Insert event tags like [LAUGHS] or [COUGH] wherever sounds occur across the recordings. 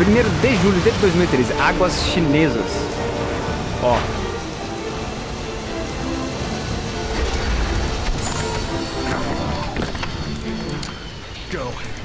1 de julho de 2013. Águas chinesas. Ó. Go.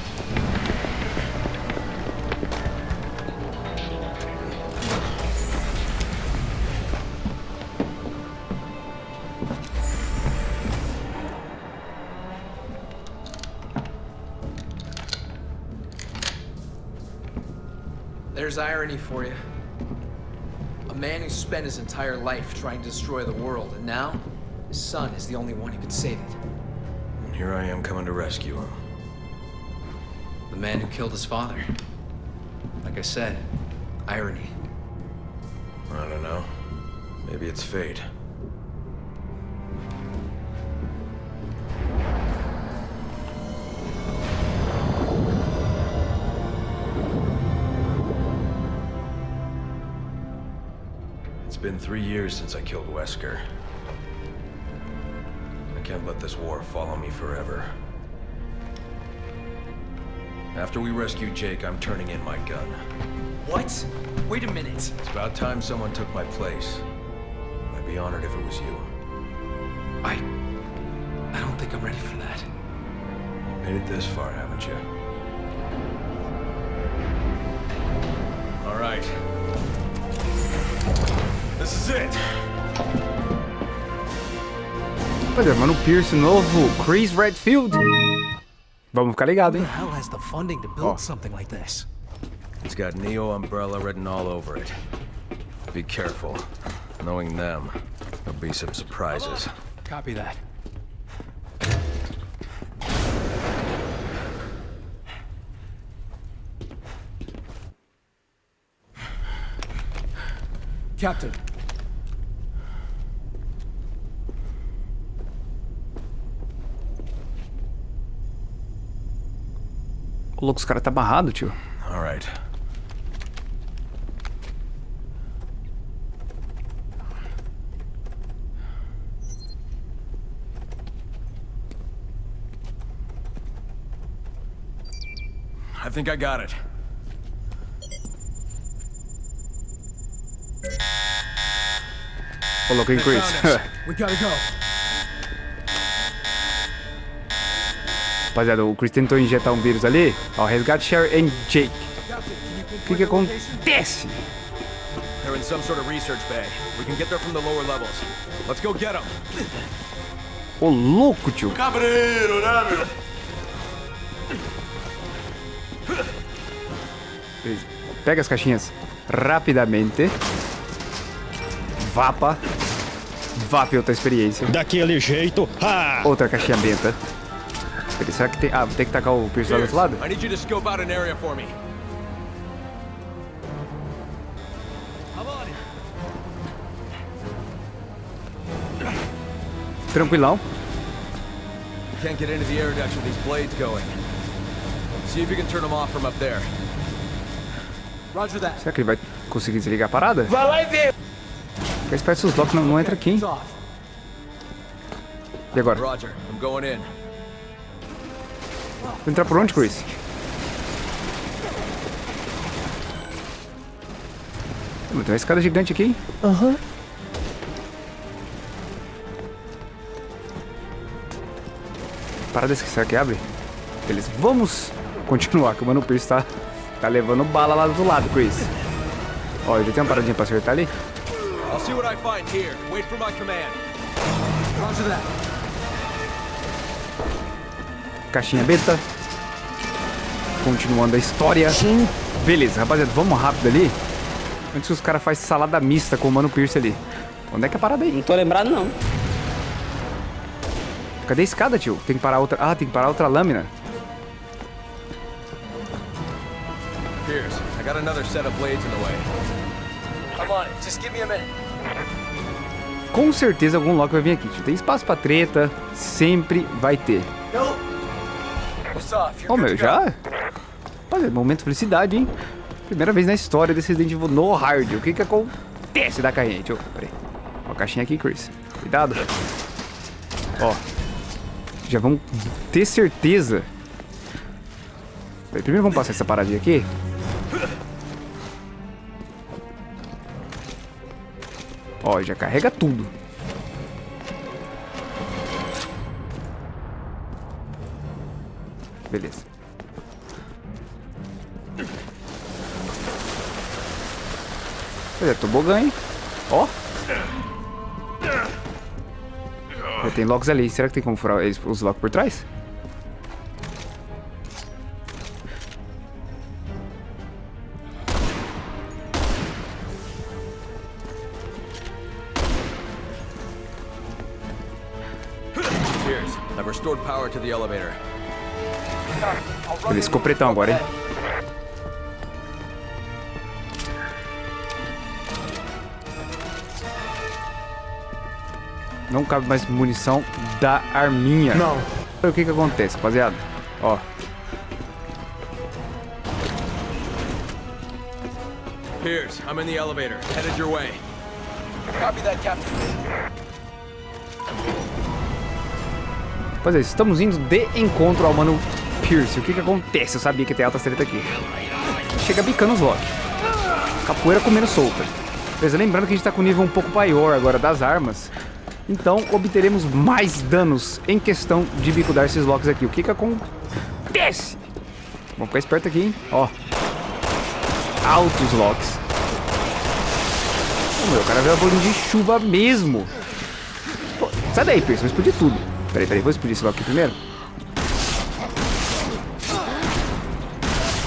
Irony for you. A man who spent his entire life trying to destroy the world, and now his son is the only one who could save it. And here I am coming to rescue him. The man who killed his father. Like I said, irony. I don't know. Maybe it's fate. Been three years since I killed Wesker. I can't let this war follow me forever. After we rescue Jake, I'm turning in my gun. What? Wait a minute. It's about time someone took my place. I'd be honored if it was you. I... I don't think I'm ready for that. You made it this far, haven't you? All right. This is it. Olha, mano, Pierce novo, Chris Redfield. Vamos ficar ligado, Who hein? the hell has the funding to build oh. something like this? It's got Neo Umbrella written all over it. Be careful. Knowing them, there'll be some surprises. Copy that. Captain, Ô, louco, os caras tá amarrado, tio. All right. I think I got it. Louco, hein, Chris? we gotta go. Rapaziada, o Chris tentou injetar um vírus ali. Ó, resgate Sherry e Jake. O que que acontece? They're in some sort of research bay. We can get there from the lower levels. Let's go get them. Ô, louco, tio. Cabreiro, né, meu? Beleza. Pega as caixinhas rapidamente. Vapa. Vapa outra experiência. Daquele jeito. Ah! Outra caixinha benta. Beleza, será que tem... Ah, vou ter que tacar o Pierce lá do outro lado? I need you to scope out an area for me. Tranquilão. Can't get into the air ducts with these blades going. See if you can turn them off from up there. Roger that. Será que ele vai conseguir desligar a parada? Vai lá e vê! Fica esperto se os locks não, não entram aqui, hein? E agora? Roger, I'm going in. Vou entrar por onde, Chris? Tem uma escada gigante aqui, hein? Aham. Parada que será que abre? Beleza, vamos continuar, que o Mano Pierce tá, tá levando bala lá do lado, Chris. Ó, já tem uma paradinha pra acertar ali? I'll see what I find here. Wait for my command. Roger that. Caixinha beta. Continuando a história. Beleza, rapaziada, vamos rápido ali. Antes que os caras fazem salada mista com o Mano Pierce ali. Onde é que é a parada aí? Não tô lembrado, não. Cadê a escada, tio? Tem que parar outra... Ah, tem que parar outra lâmina. Pierce, I got another set of blades in the way. I'm on it. Just give me a minute. Com certeza algum Loki vai vir aqui, tio. Tem espaço pra treta. Sempre vai ter. Oh, meu, já? Olha, momento de felicidade, hein? Primeira vez na história desse Resident Evil no hard. O que que acontece da carrinha? Deixa eu... Peraí. Ó a caixinha aqui, Chris. Cuidado. Ó. Já vamos ter certeza. Peraí, primeiro vamos passar essa paradinha aqui. Ó, já carrega tudo. Beleza. É, tobogã, hein? Ó. Já tem locks ali. Será que tem como furar os locks por trás? Cheers. I've restored power to the elevator. Beleza, ficou pretão agora, hein? Não cabe mais munição da arminha. Não. O que que acontece, rapaziada? Ó. Piers, I'm in the elevator. Headed your way. Copy that, Captain. Pois é, estamos indo de encontro ao mano Pierce. O que que acontece? Eu sabia que tem alta treta aqui. Chega bicando os Loki. Capoeira comendo solta. Beleza, lembrando que a gente tá com nível um pouco maior agora das armas. Então obteremos mais danos em questão de bicudar esses Locks aqui. O que que acontece? Vamos ficar esperto aqui, hein? Ó. Altos Locks. Meu, o cara veio a bolinha de chuva mesmo. Pô, sai daí, Pierce, vai explodir tudo. Peraí, peraí, vou explodir esse lock aqui primeiro.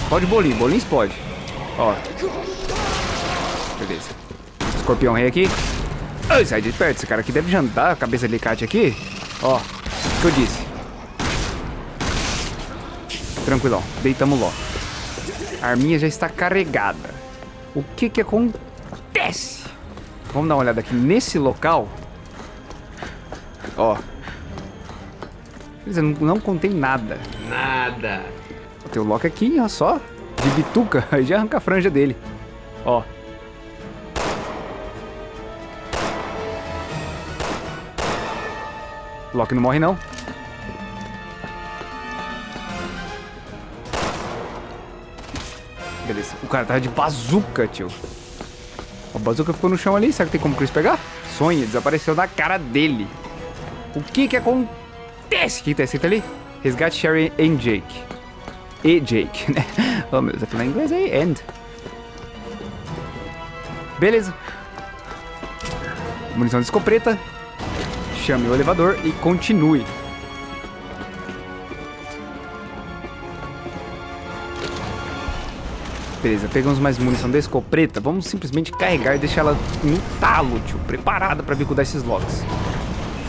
Pode bolinho, bolinho explode. Ó. Beleza. Escorpião rei aqui. Ai, sai de perto, esse cara aqui deve jantar a cabeça de alicate aqui. Ó, o que eu disse. Tranquilão, deitamos logo. A arminha já está carregada. O que que acontece? Vamos dar uma olhada aqui nesse local. Ó. Quer dizer, não, não contém nada. Nada. Tem o Loki aqui, ó, só. De bituca. [LAUGHS] Aí já arranca a franja dele. Ó. Loki não morre, não. Beleza. O cara tava de bazuca, tio. O bazuca ficou no chão ali. Será que tem como o Chris pegar? Sonha, desapareceu na cara dele. O que que acontece? O que tá escrito ali? Resgate Sherry e Jake. E Jake, né? [LAUGHS] Oh, meu Deus, eu falei em inglês aí. End. Beleza. Munição de escopeta. Chame o elevador e continue. Beleza, pegamos mais munição da escopeta. Vamos simplesmente carregar e deixar ela no talo, tio. Preparada pra bicudar esses locks.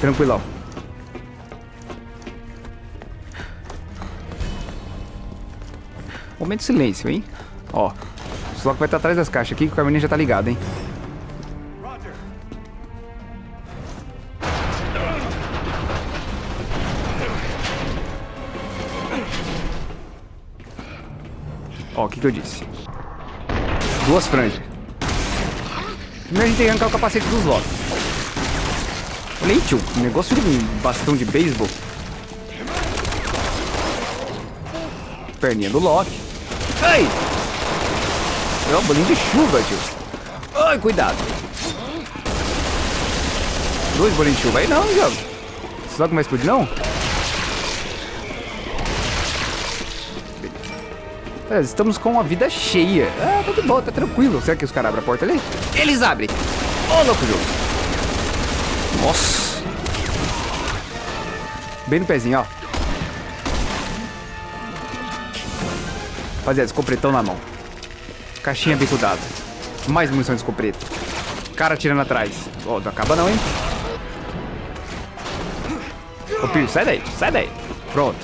Tranquilão. Momento de silêncio, hein? Ó. O Slock vai estar atrás das caixas aqui que o Carmine já tá ligado, hein? Ó, o que que eu disse? Duas franjas. Primeiro a gente tem que arrancar o capacete dos Loki. Olha aí, tio. Negócio de um bastão de beisebol. Perninha do Loki. Ai! É um bolinho de chuva, tio. Ai, cuidado. Dois bolinhos de chuva aí não, jogo. Esse Loki vai explodir, não? É, estamos com a vida cheia. Ah, tá de boa, tá tranquilo. Será que os caras abrem a porta ali? Eles abrem. Ô, louco jogo. Nossa. Bem no pezinho, ó. Rapaziada, escopretão na mão. Caixinha bicudada. Mais munição de escopeta. Cara atirando atrás. Ó, não acaba não, hein? Ô, Pio, sai daí. Sai daí. Pronto.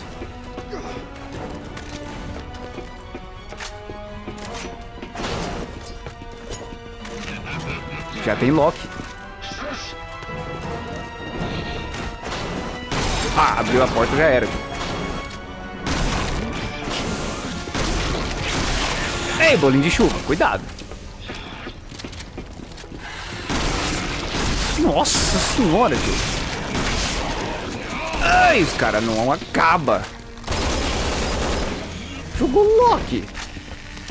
Já tem Loki. Ah, abriu a porta já era. Ei, bolinho de chuva, cuidado. Nossa senhora, tio. Ai, os caras não acaba. Jogou Loki.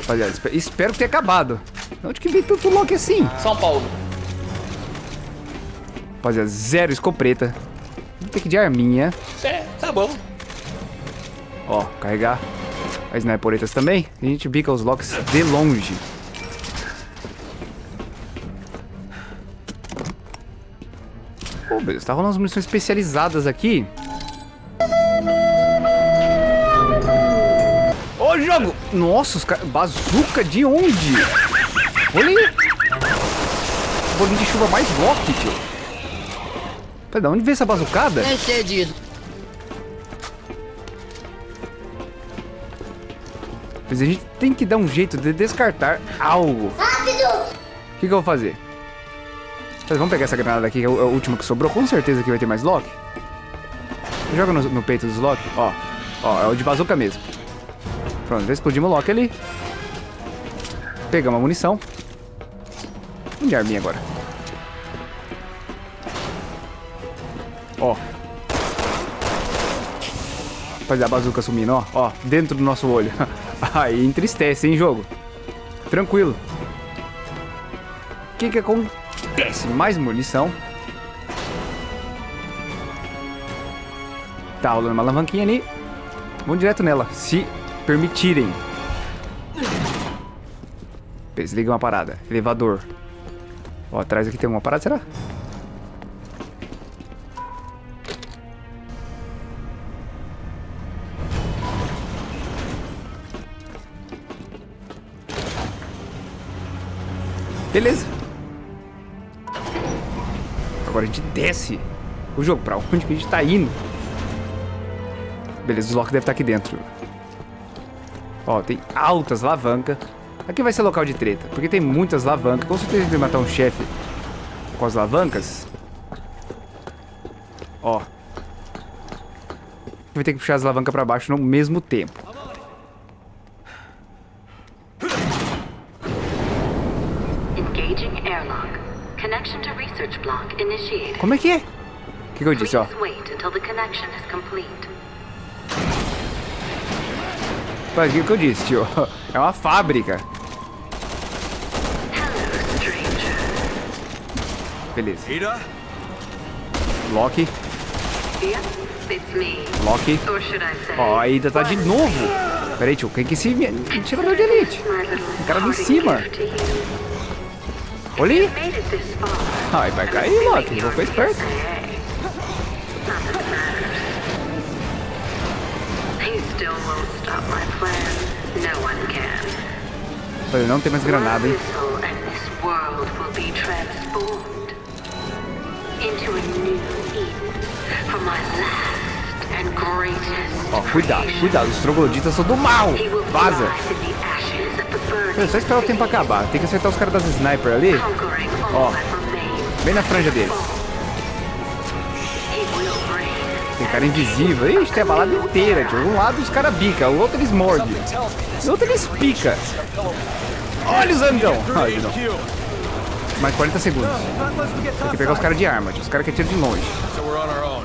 Rapaziada, espe- espero que tenha acabado. Onde que veio tanto Loki assim? São Paulo. Rapaziada, zero escopeta. Vou ter que de arminha. É, tá bom. Ó, carregar as sniperetas também. E a gente bica os locks de longe. Pô, beleza. Tá rolando umas munições especializadas aqui. Ô, jogo! Nossa, os caras... Bazuca de onde? Olha aí. Bolinho de chuva mais lock, tio. Pera, de onde veio essa bazucada? É cedido. Mas a gente tem que dar um jeito de descartar algo. Rápido! O que, que eu vou fazer? Mas vamos pegar essa granada aqui, que é a última que sobrou. Com certeza que vai ter mais Loki. Joga no, no peito dos Loki. Ó, ó, é o de bazuca mesmo. Pronto, já explodimos o Loki ali. Pegamos a munição. Vamos de arminha agora. Ó. Fazer a bazuca sumindo, ó. Ó, dentro do nosso olho. [LAUGHS] [LAUGHS] Aí entristece, hein, jogo? Tranquilo. O que que acontece? Mais munição. Tá rolando uma alavanquinha ali. Vamos direto nela, se permitirem. Desliga uma parada. Elevador. Ó, atrás aqui tem uma parada, será? Beleza. Agora a gente desce o jogo. Pra onde que a gente tá indo? Beleza, os Loki deve estar aqui dentro. Ó, tem altas alavancas. Aqui vai ser local de treta, porque tem muitas alavancas. Com certeza a gente vai matar um chefe com as alavancas. Ó. Vai ter que puxar as alavancas pra baixo no mesmo tempo. Como é que é? O que, que eu disse, ó? Mas o que, que eu disse, tio? [LAUGHS] É uma fábrica. Beleza. Ada? Loki. Loki. Ó, a Ida tá de novo. Pera aí, tio. Quem que é esse me- tirador de elite? Little cara ali em cima. Olha aí. Ai, vai cair, Loki. Vou ficar esperto. Falei, não tem mais granada, hein? Ó, cuidado, creation. cuidado. Os trogloditas são do mal. Vaza. É só esperar o tempo acabar. Tem que acertar os caras das sniper ali. Ó. remains. Bem na franja deles. Tem cara invisível. Ixi, tem a balada inteira, tio. Um lado os caras bica, o outro eles mordem. O outro eles pica. Olha os andão. Ai, não. Mais 40 segundos. Tem que pegar os caras de arma. Os caras que atiram de longe. So we're on our own.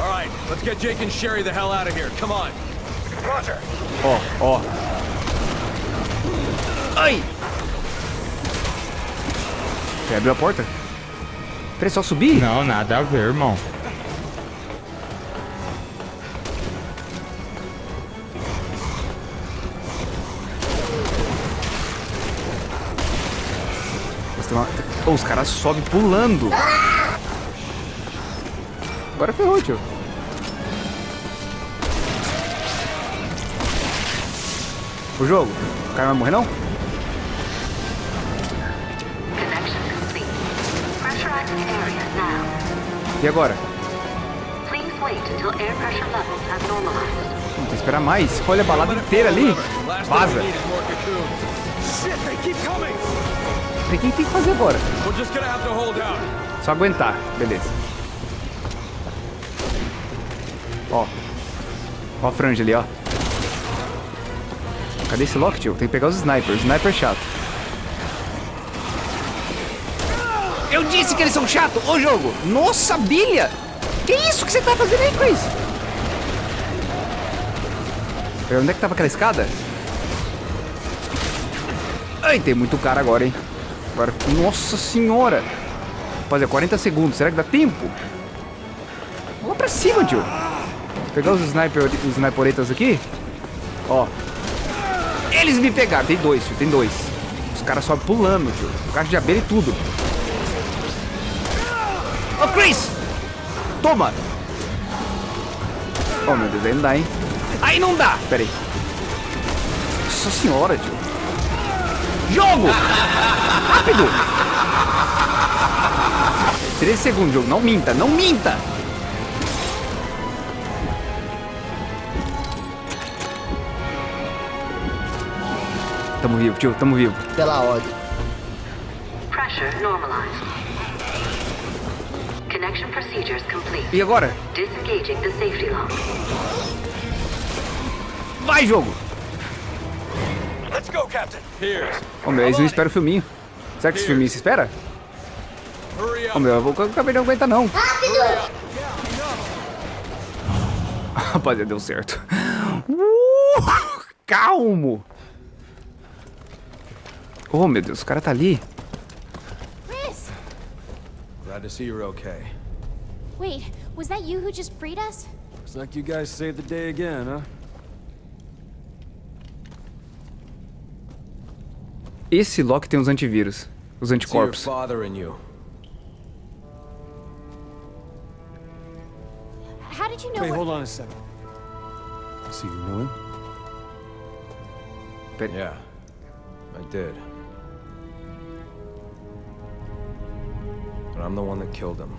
All right, let's get Jake and Sherry the hell out of here. Come on. Roger. Ó, ó. Ai! Você abriu a porta? Peraí, só subir? Não, nada a ver, irmão. Uma- Ô, os caras sobem pulando. Agora ferrou, tio. O jogo. O cara não vai morrer, não? Have normalized. Tem que esperar mais. Olha a balada inteira ali. Vaza. O que tem que fazer agora? Só aguentar. Beleza. Ó. Ó a franja ali, ó. Cadê esse Loki, tio? Tem que pegar os snipers. Sniper chato. Eu disse que eles são chatos! Ô, jogo! Nossa, bilha! Que isso que você tá fazendo aí, Chris? Peraí, Onde é que tava aquela escada? Ai, tem muito cara agora, hein? Agora, nossa senhora! Rapaziada, 40 segundos. Será que dá tempo? Vamos lá pra cima, tio. Vou pegar os, sniper, os sniperetas aqui. Ó. Eles me pegaram. Tem dois, tio. Tem dois. Os caras sobem pulando, tio. Caixa de abelha e tudo. Chris! Toma! Oh, meu Deus, aí não dá, hein? Aí não dá! Pera aí. Nossa senhora, tio. Jogo! Rápido! 13 segundos, jogo. Não minta, não minta! Tamo vivo, tio, tamo vivo. Pela ordem. Pressure normalized. Connection procedures complete. E agora? Disengaging the safety lock. Vai, jogo! Let's go, Captain. Piers, Ô, meu, não esperam o filminho. Será que esse filminho se espera? up. meu, eu vou- eu acabei de não aguentar, não. [LAUGHS] Rapaziada, deu certo. Uh, [LAUGHS] calmo! Oh, meu Deus, o cara tá ali. Chris! Glad to see you're okay. Wait, was that you who just freed us? Looks like you guys saved the day again, huh? Esse Loki tem os antivírus. Os See your anticorpos. father and you. How did you know Wait, hold on a second. So you know him? Pera- Yeah, I did. But I'm the one that killed him.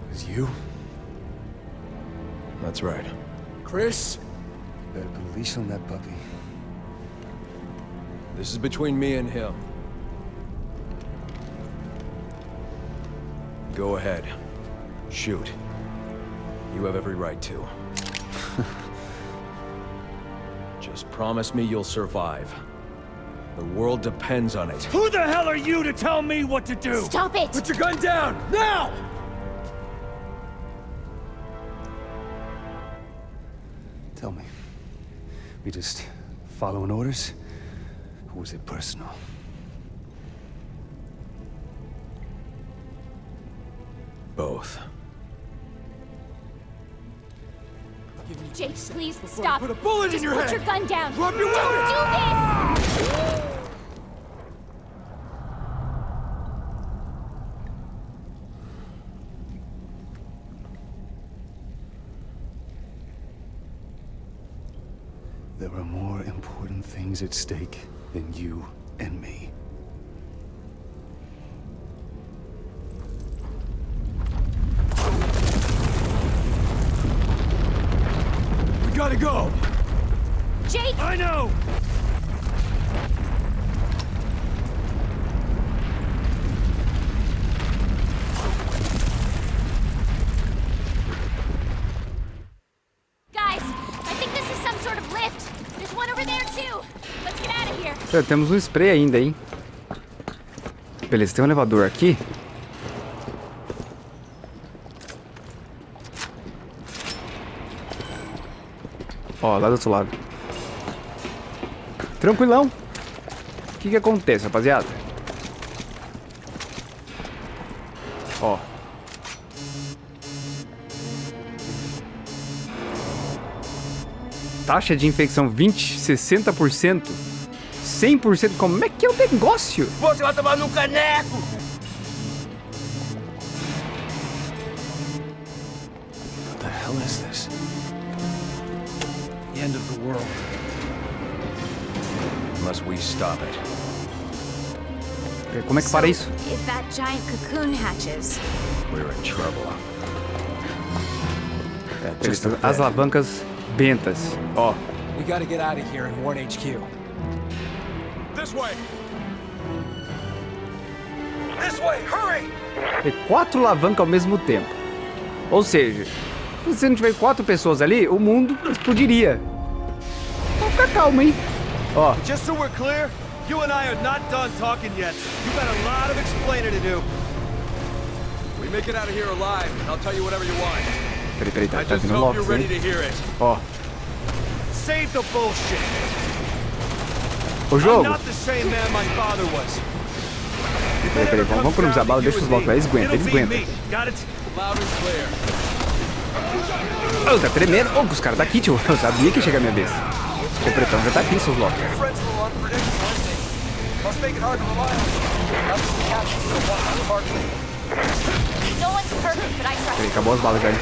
It was you? That's right. Chris? Better put a leash on that puppy. This is between me and him. Go ahead. Shoot. You have every right to. [LAUGHS] Just promise me you'll survive. The world depends on it. Who the hell are you to tell me what to do? Stop it! Put your gun down! Now! Tell me. We just following orders? Or was it personal? Both. Jake, please stop. put a bullet in Just your put head. your gun down. Drop your Don't weapon. do this! There are more important things at stake than you and me. Temos um spray ainda, hein? Beleza, tem um elevador aqui. Ó, lá do outro lado. Tranquilão. O que que acontece, rapaziada? Ó. Taxa de infecção 20, 60%. 100%. Como é que é o negócio? Você vai tomar no caneco! What the hell is this? The end of the world. Unless we stop it. Como é que para isso? If that giant cocoon hatches, We're in trouble. As alavancas bentas. Ó. We gotta get out of here and warn HQ. Way! This way! Hurry! Tem quatro alavancas ao mesmo tempo. Ou seja, se você não tiver quatro pessoas ali, o mundo explodiria. Vamos ficar calmo, hein? Ó, Just so we're clear, you and I are not done talking yet. You got a lot of explaining to do. We make it out of here alive, and I'll tell you whatever you want. Peraí, peraí, tá, tá vindo logo it. Ó, Save the bullshit. o I'm jogo. not the same man my father was. If Peraí, peraí, vamos, vamos economizar down bala, deixa os blocos lá, eles aguentam, eles aguentam. Oh, tá tremendo. Oh, os caras tá aqui, tio. Eu sabia que ia chegar a minha vez. O pretão já tá aqui, seus blocos. A Peraí, acabou as balas, velho.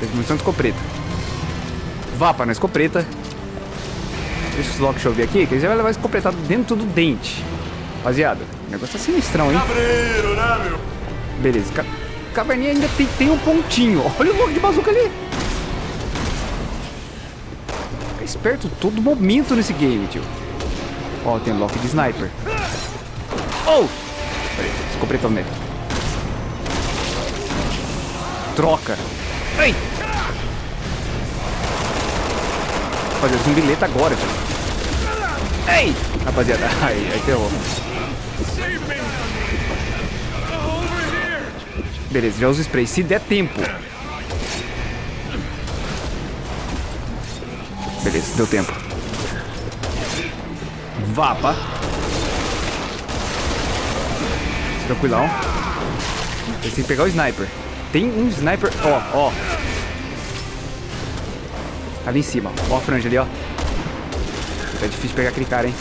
Tem munição de escopeta. Vá pra na escopeta. Deixa os blocos chover aqui, que eles já vai levar a escopeta dentro do dente. Rapaziada, o negócio tá sinistrão, hein? Beleza, ca caverninha ainda tem, tem um pontinho. Olha o logo de bazuca ali. Fica esperto todo momento nesse game, tio. Ó, tem lock de sniper. Oh! Peraí, escopetão nele. Troca. Ei! Rapaziada, zumbileta agora, tio. Ei! Rapaziada, [LAUGHS] aí, aí ferrou. Beleza, já uso spray. Se der tempo. Beleza, deu tempo. Vapa. Tranquilão. Tem que pegar o sniper. Tem um sniper. Ó, ó. Ali em cima. Ó a franja ali, ó. Tá difícil pegar aquele cara, hein?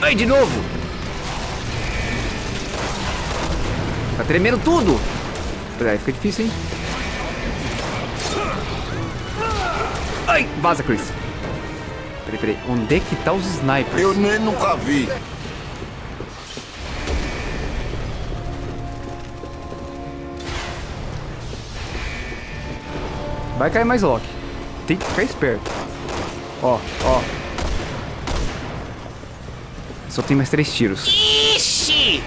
Ai, de novo! Tá tremendo tudo! Peraí, fica difícil, hein? Ai, vaza, Chris. Peraí, peraí. Onde é que tá os snipers? Eu nem nunca vi. Vai cair mais lock. Tem que ficar esperto. Ó, ó. Só tem mais três tiros. Ixi!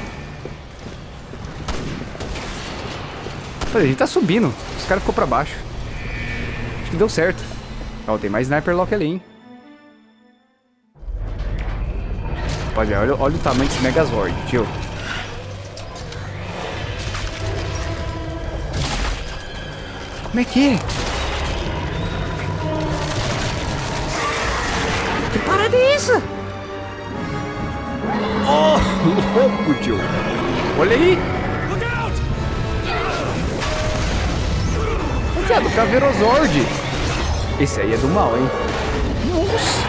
Olha, a gente tá subindo. Os caras ficou pra baixo. Acho que deu certo. Ó, tem mais sniper lock ali, hein? Rapaziada, olha, olha o tamanho desse Megazord, tio. Como é que é? Louco, tio. Olha aí. Rapaziada, o Caveirozord. Esse aí é do mal, hein? Nossa.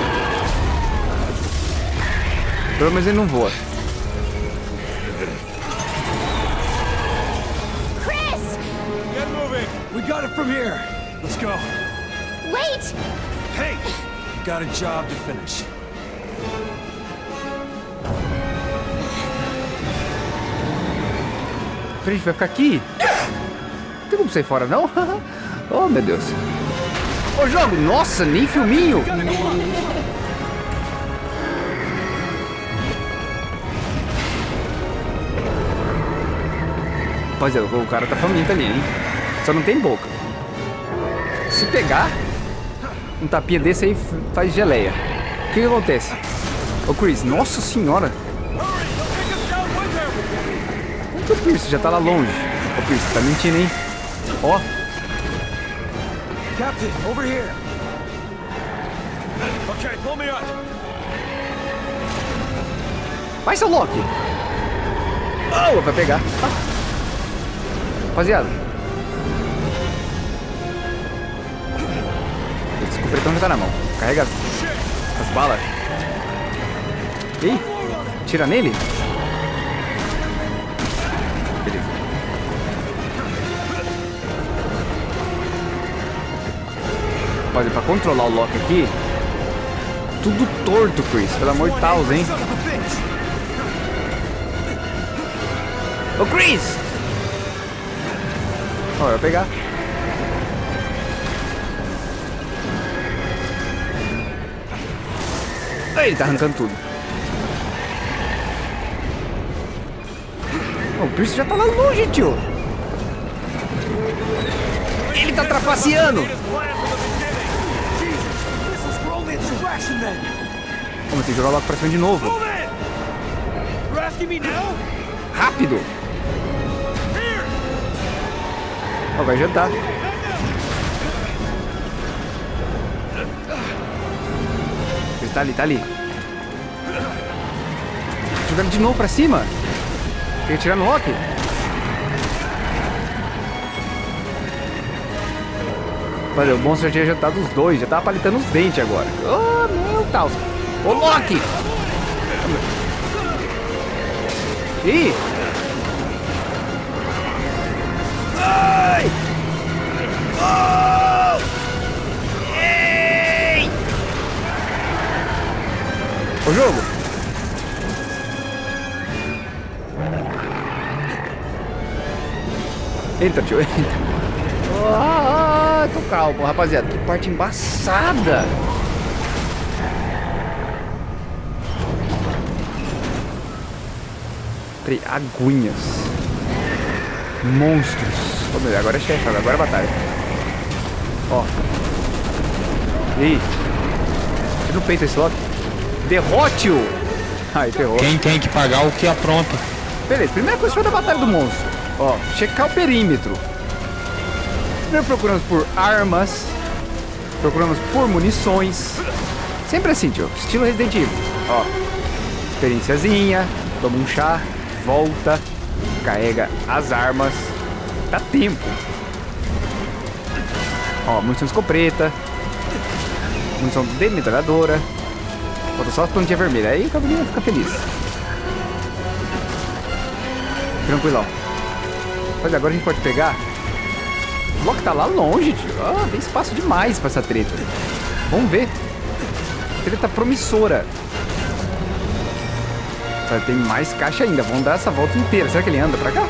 Pelo menos ele não voa. Chris! Get moving. We got it from here. Let's go. Wait! Hey, got a job to finish. A gente vai ficar aqui? Não tem como sair fora, não? [LAUGHS] oh, meu Deus. Ô, jogo! Nossa, nem filminho! Rapaziada, o cara tá faminto ali, hein? Só não tem boca. Se pegar um tapinha desse aí, faz geleia. O que que acontece? Ô, Chris, nossa senhora! O Pierce já tá lá longe? Ô, Pierce, tá mentindo, hein? Ó, Captain, over here. Okay, pull me up. vai, seu Loki! Oh, vai pegar. Ah. Rapaziada. Esse cupretão já tá na mão. Carrega as, as balas. Ih, tira nele. Beleza. Rapaziada, pra controlar o Loki aqui, tudo torto, Chris. Pelo amor de Deus, hein? Ô, Chris! Ó, eu vou pegar. Ele tá arrancando tudo. O Pierce já tá lá longe, tio. Ele tá trapaceando. Vamos ter que jogar logo pra cima de novo. Rápido! Ó, vai jantar. Ele tá ali, tá ali. Jogando de novo pra cima. Quer tirar no Loki? Olha, o monstro já tinha jantado os dois, já tava palitando os dentes agora. Oh, meu Deus. Ô, Loki! Ih! Ai! Oh! Entra, tio, entra. Ah, tô calmo, rapaziada. Que parte embaçada. Peraí, aguinhas. Monstros. Ô, meu, agora é chefe, agora é batalha. Ó. E aí? Tira no peito esse Loki. Derrote-o! Ai, ferrou. Quem tem que pagar o que apronta. Beleza, primeira coisa foi da batalha do monstro. Ó, checar o perímetro. Primeiro procuramos por armas. Procuramos por munições. Sempre assim, tio. Estilo Resident Evil. Ó. Experienciazinha. Toma um chá. Volta. Carrega as armas. Dá tempo. Ó, munição escopeta. Munição de metralhadora. Falta só as plantinhas vermelhas. Aí o cabelinho fica feliz. Tranquilão. Agora a gente pode pegar. O bloco tá lá longe, tio. Ah, tem espaço demais pra essa treta. Vamos ver. Treta promissora. Tá, Tem mais caixa ainda. Vamos dar essa volta inteira. Será que ele anda pra cá?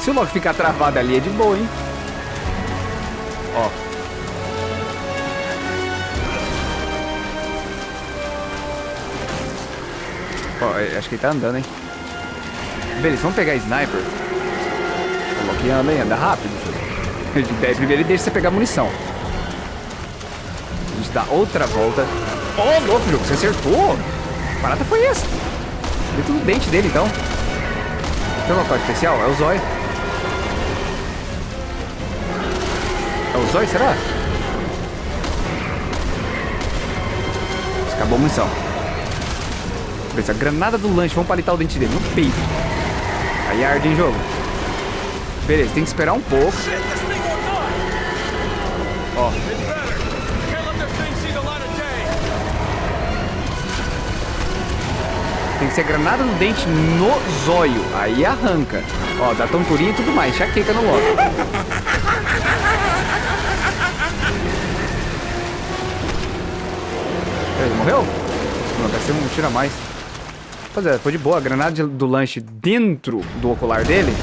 Se o Loki ficar travado ali é de boa, hein? Ó. Ó, eu acho que ele tá andando, hein? Beleza, vamos pegar sniper. Loki anda, hein? Anda rápido. Ele- Primeiro ele deixa você pegar munição. A gente dá outra volta. Ô, oh, louco, jogo, você acertou? Que parada foi essa? Dentro do dente dele, então. Tem uma parte especial? É o zóio. É o zóio, será? Acabou a munição. Beleza, a granada do lanche. Vamos palitar o dente dele no peito. Aí arde em jogo. Beleza, tem que esperar um pouco. Ó, tem que ser granada no dente no zóio. Aí arranca. Ó, dá tonturinha e tudo mais. Chaqueca no Loki. Ele morreu? Não, deve ser um tiro a mais. Pois é, foi de boa. A granada do lanche dentro do ocular dele.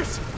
Pierce!